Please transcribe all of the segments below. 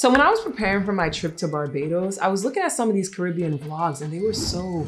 So when I was preparing for my trip to Barbados, I was looking at some of these Caribbean vlogs and they were so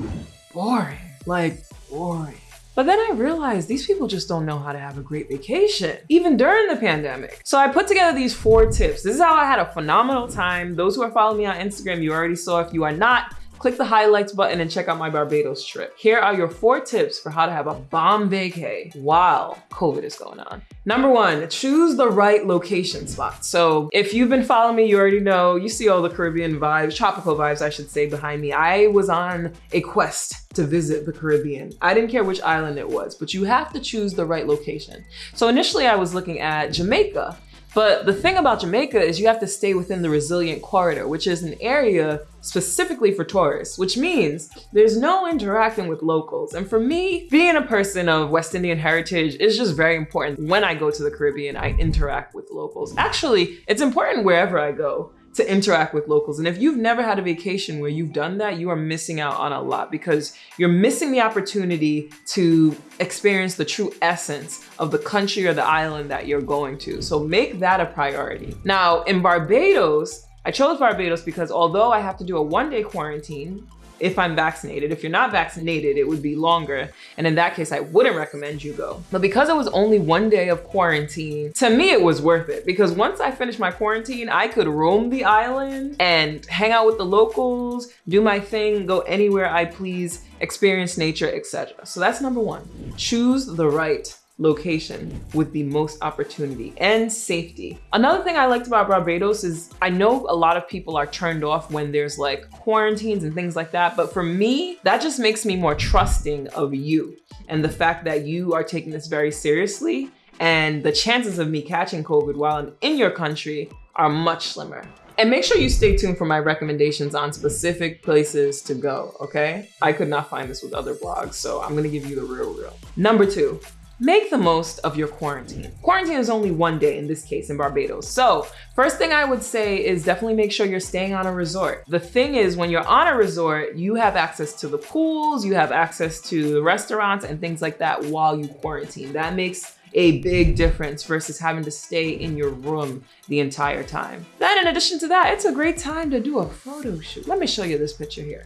boring, like boring. But then I realized these people just don't know how to have a great vacation, even during the pandemic. So I put together these four tips. This is how I had a phenomenal time. Those who are following me on Instagram, you already saw. If you are not, click the highlights button and check out my Barbados trip. Here are your four tips for how to have a bomb vacay while COVID is going on. Number one, choose the right location spot. So if you've been following me, you already know, you see all the Caribbean vibes, tropical vibes, I should say, behind me. I was on a quest to visit the Caribbean. I didn't care which island it was, but you have to choose the right location. So initially I was looking at Jamaica but the thing about Jamaica is you have to stay within the resilient corridor, which is an area specifically for tourists, which means there's no interacting with locals. And for me, being a person of West Indian heritage is just very important. When I go to the Caribbean, I interact with locals. Actually, it's important wherever I go to interact with locals. And if you've never had a vacation where you've done that, you are missing out on a lot because you're missing the opportunity to experience the true essence of the country or the island that you're going to. So make that a priority. Now in Barbados, I chose Barbados because although I have to do a one day quarantine, if I'm vaccinated. If you're not vaccinated, it would be longer. And in that case, I wouldn't recommend you go. But because it was only one day of quarantine, to me, it was worth it because once I finished my quarantine, I could roam the island and hang out with the locals, do my thing, go anywhere I please, experience nature, etc. So that's number one. Choose the right location with the most opportunity and safety. Another thing I liked about Barbados is I know a lot of people are turned off when there's like quarantines and things like that, but for me, that just makes me more trusting of you and the fact that you are taking this very seriously and the chances of me catching COVID while I'm in your country are much slimmer. And make sure you stay tuned for my recommendations on specific places to go, okay? I could not find this with other blogs, so I'm gonna give you the real real. Number two, make the most of your quarantine. Quarantine is only one day in this case in Barbados. So first thing I would say is definitely make sure you're staying on a resort. The thing is when you're on a resort, you have access to the pools, you have access to the restaurants and things like that while you quarantine. That makes a big difference versus having to stay in your room the entire time. Then in addition to that, it's a great time to do a photo shoot. Let me show you this picture here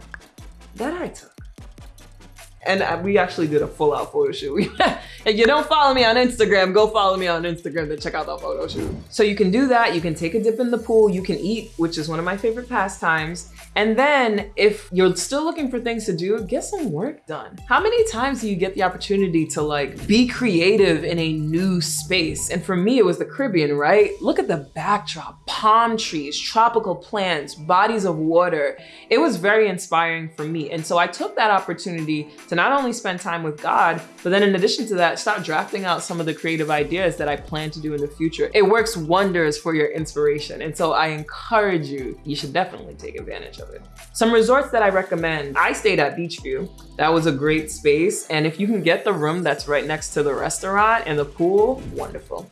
that I took. And we actually did a full out photo shoot. if you don't follow me on Instagram, go follow me on Instagram to check out that photo shoot. So you can do that. You can take a dip in the pool. You can eat, which is one of my favorite pastimes. And then if you're still looking for things to do, get some work done. How many times do you get the opportunity to like be creative in a new space? And for me, it was the Caribbean, right? Look at the backdrop, palm trees, tropical plants, bodies of water. It was very inspiring for me. And so I took that opportunity to not only spend time with God, but then in addition to that, start drafting out some of the creative ideas that I plan to do in the future. It works wonders for your inspiration. And so I encourage you, you should definitely take advantage of it. Some resorts that I recommend, I stayed at Beachview. That was a great space. And if you can get the room that's right next to the restaurant and the pool, wonderful.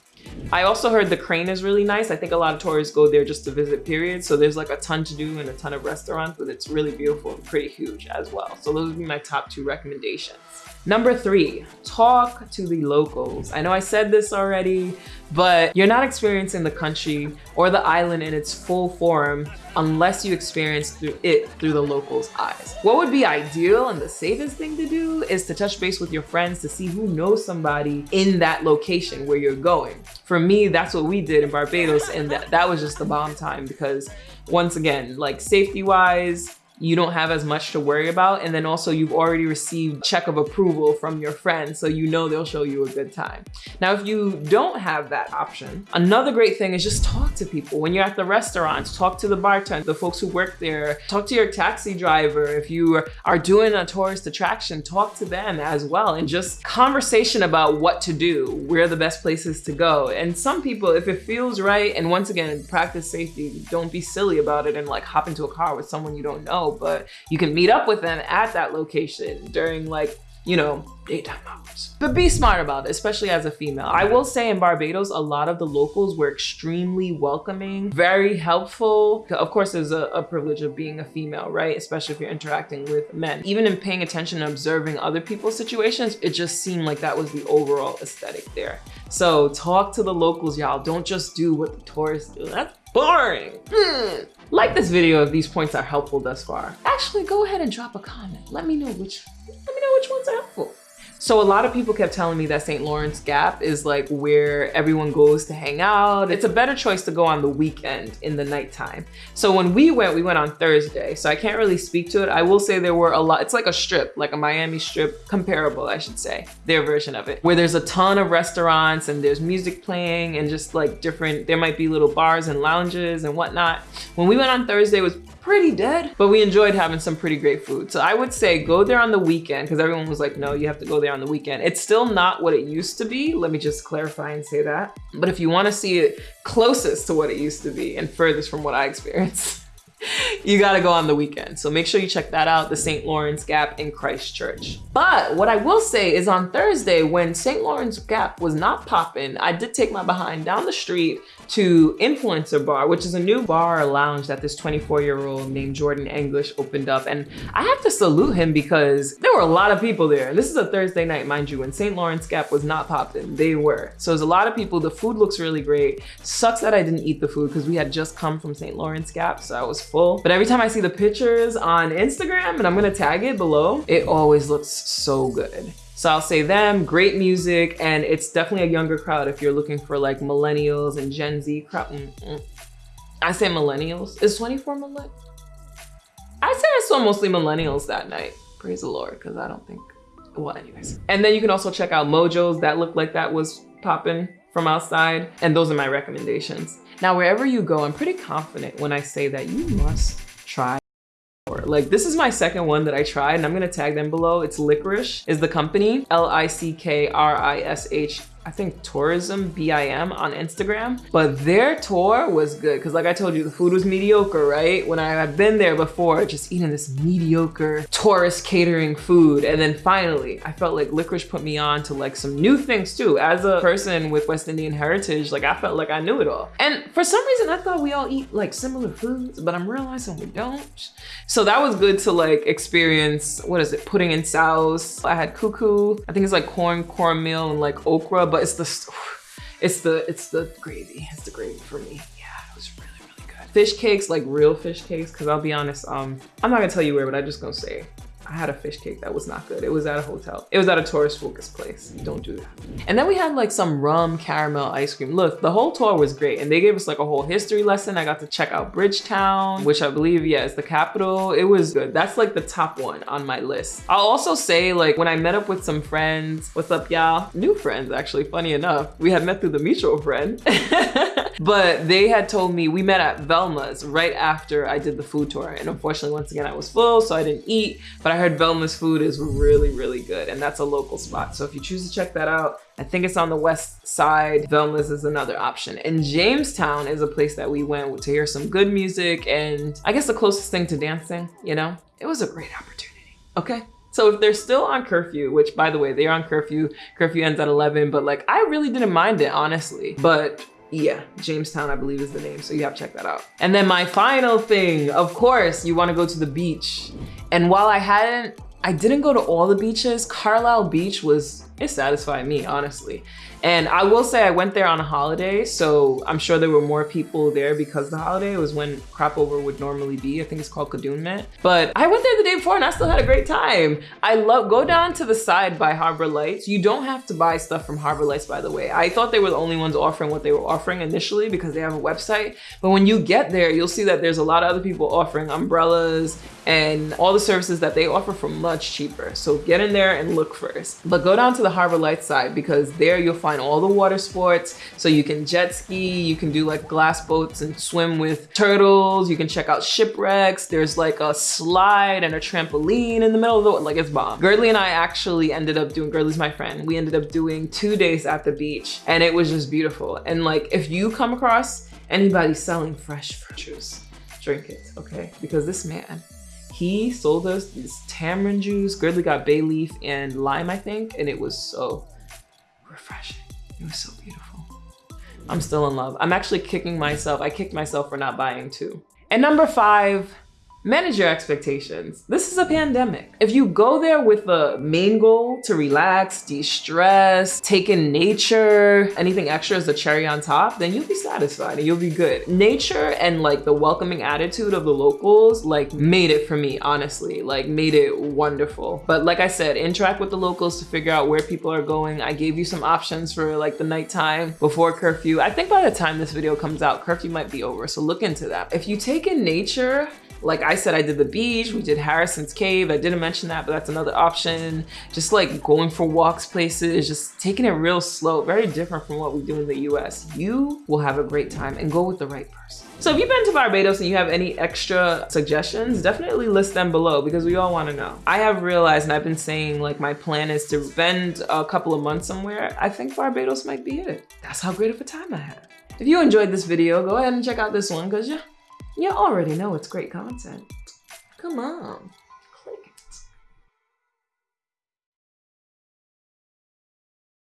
I also heard the crane is really nice. I think a lot of tourists go there just to visit period. So there's like a ton to do and a ton of restaurants, but it's really beautiful and pretty huge as well. So those would be my top two recommendations. Number three, talk to the locals. I know I said this already, but you're not experiencing the country or the island in its full form unless you experience through it through the locals' eyes. What would be ideal and the safest thing to do is to touch base with your friends to see who knows somebody in that location where you're going. For me, that's what we did in Barbados and that, that was just the bomb time because once again, like safety wise, you don't have as much to worry about. And then also you've already received check of approval from your friends. So you know they'll show you a good time. Now, if you don't have that option, another great thing is just talk to people. When you're at the restaurants, talk to the bartender, the folks who work there, talk to your taxi driver. If you are doing a tourist attraction, talk to them as well. And just conversation about what to do, where the best places to go. And some people, if it feels right, and once again, practice safety, don't be silly about it and like hop into a car with someone you don't know but you can meet up with them at that location during like, you know, daytime hours. But be smart about it, especially as a female. I will say in Barbados, a lot of the locals were extremely welcoming, very helpful. Of course, there's a, a, privilege of being a female, right? Especially if you're interacting with men. Even in paying attention and observing other people's situations, it just seemed like that was the overall aesthetic there. So talk to the locals, y'all. Don't just do what the tourists do. That's boring. Mm. Like this video if these points are helpful thus far. Actually, go ahead and drop a comment. Let me know which, let me know which ones are. So a lot of people kept telling me that St. Lawrence Gap is like where everyone goes to hang out. It's a better choice to go on the weekend in the nighttime. So when we went, we went on Thursday. So I can't really speak to it. I will say there were a lot, it's like a strip, like a Miami strip, comparable, I should say, their version of it, where there's a ton of restaurants and there's music playing and just like different, there might be little bars and lounges and whatnot. When we went on Thursday, it was pretty dead, but we enjoyed having some pretty great food. So I would say go there on the weekend because everyone was like, no, you have to go there on the weekend. It's still not what it used to be. Let me just clarify and say that. But if you want to see it closest to what it used to be and furthest from what I experienced, you gotta go on the weekend. So make sure you check that out, the St. Lawrence Gap in Christ Church. But what I will say is on Thursday, when St. Lawrence Gap was not popping, I did take my behind down the street to Influencer Bar, which is a new bar lounge that this 24 year old named Jordan English opened up. And I have to salute him because there were a lot of people there. This is a Thursday night, mind you, when St. Lawrence Gap was not popping, they were. So there's a lot of people. The food looks really great. Sucks that I didn't eat the food because we had just come from St. Lawrence Gap, so I was But every time I see the pictures on Instagram, and I'm gonna tag it below, it always looks so good. So I'll say them, great music, and it's definitely a younger crowd if you're looking for like millennials and Gen Z crowd. Mm -mm. I say millennials. Is 24 millennials? I say I saw mostly millennials that night. Praise the Lord, because I don't think, well, anyways. And then you can also check out Mojo's. That looked like that was popping from outside. And those are my recommendations. Now, wherever you go, I'm pretty confident when I say that you must try like this is my second one that I tried and I'm gonna tag them below. It's Lickrish is the company, L-I-C-K-R-I-S-H I think tourism BIM on Instagram, but their tour was good. Cause like I told you, the food was mediocre, right? When I had been there before, just eating this mediocre tourist catering food. And then finally, I felt like Lickrish put me on to like some new things too. As a person with West Indian heritage, like I felt like I knew it all. And for some reason, I thought we all eat like similar foods, but I'm realizing we don't. So that was good to like experience, what is it, pudding and sauce. I had cou-cou, I think it's like corn, cornmeal and like okra, but it's the, it's the, it's the gravy. It's the gravy for me. Yeah, it was really, really good. Fish cakes, like real fish cakes, because I'll be honest, um, I'm not gonna tell you where, but I'm just gonna say I had a fish cake that was not good. It was at a hotel. It was at a tourist focused place. Don't do that. And then we had like some rum caramel ice cream. Look, the whole tour was great. And they gave us like a whole history lesson. I got to check out Bridgetown, which I believe, yeah, is the capital. It was good. That's like the top one on my list. I'll also say like when I met up with some friends, what's up y'all? New friends actually, funny enough. We had met through the mutual friend. but they had told me we met at Velma's right after I did the food tour. And unfortunately, once again, I was full, so I didn't eat. But I heard Velma's food is really, really good. And that's a local spot. So if you choose to check that out, I think it's on the west side. Velma's is another option. And Jamestown is a place that we went to hear some good music and I guess the closest thing to dancing, you know? It was a great opportunity, okay? So if they're still on curfew, which by the way, they're on curfew, curfew ends at 11, but like I really didn't mind it, honestly. But yeah, Jamestown, I believe is the name. So you have to check that out. And then my final thing, of course, you wanna go to the beach. And while I hadn't, I didn't go to all the beaches, Carlisle Beach was, it satisfied me, honestly. And I will say I went there on a holiday, so I'm sure there were more people there because the holiday was when crop over would normally be. I think it's called Kadooment. But I went there the day before and I still had a great time. I love, go down to the side by Harbor Lights. You don't have to buy stuff from Harbor Lights, by the way. I thought they were the only ones offering what they were offering initially because they have a website. But when you get there, you'll see that there's a lot of other people offering umbrellas and all the services that they offer for much cheaper. So get in there and look first. But go down to the Harbor Lights side because there you'll find all the water sports. So you can jet ski, you can do like glass boats and swim with turtles. You can check out shipwrecks. There's like a slide and a trampoline in the middle of the, like it's bomb. Girdley and I actually ended up doing, Girdley's my friend. We ended up doing two days at the beach and it was just beautiful. And like, if you come across anybody selling fresh fruit juice, drink it, okay? Because this man, he sold us this tamarind juice. Girdley got bay leaf and lime, I think, and it was so refreshing. It was so beautiful. I'm still in love. I'm actually kicking myself. I kicked myself for not buying two. And number five, Manage your expectations. This is a pandemic. If you go there with the main goal to relax, de-stress, take in nature, anything extra is a cherry on top, then you'll be satisfied and you'll be good. Nature and like the welcoming attitude of the locals like made it for me, honestly, like made it wonderful. But like I said, interact with the locals to figure out where people are going. I gave you some options for like the nighttime before curfew. I think by the time this video comes out, curfew might be over. So look into that. If you take in nature, like I said, I did the beach, we did Harrison's Cave. I didn't mention that, but that's another option. Just like going for walks places, just taking it real slow, very different from what we do in the US. You will have a great time and go with the right person. So if you've been to Barbados and you have any extra suggestions, definitely list them below because we all wanna know. I have realized and I've been saying like my plan is to spend a couple of months somewhere. I think Barbados might be it. That's how great of a time I had. If you enjoyed this video, go ahead and check out this one because yeah, you already know it's great content. Come on.